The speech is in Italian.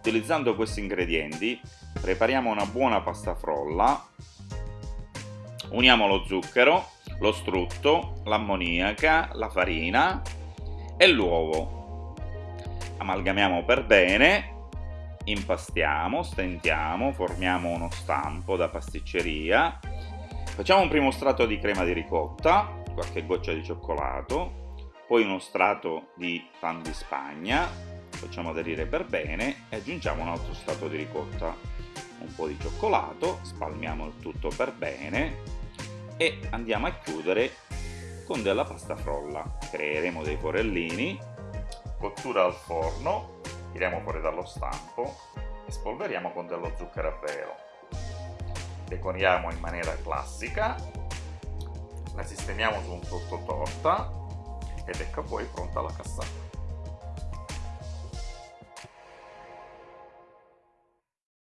utilizzando questi ingredienti prepariamo una buona pasta frolla uniamo lo zucchero lo strutto l'ammoniaca la farina e l'uovo. Amalgamiamo per bene impastiamo, stentiamo, formiamo uno stampo da pasticceria. Facciamo un primo strato di crema di ricotta qualche goccia di cioccolato poi uno strato di pan di spagna facciamo aderire per bene e aggiungiamo un altro strato di ricotta. Un po' di cioccolato spalmiamo il tutto per bene e andiamo a chiudere con della pasta frolla. Creeremo dei forellini cottura al forno tiriamo fuori dallo stampo e spolveriamo con dello zucchero a velo. Decoriamo in maniera classica la sistemiamo su un sottotorta ed ecco poi pronta la cassata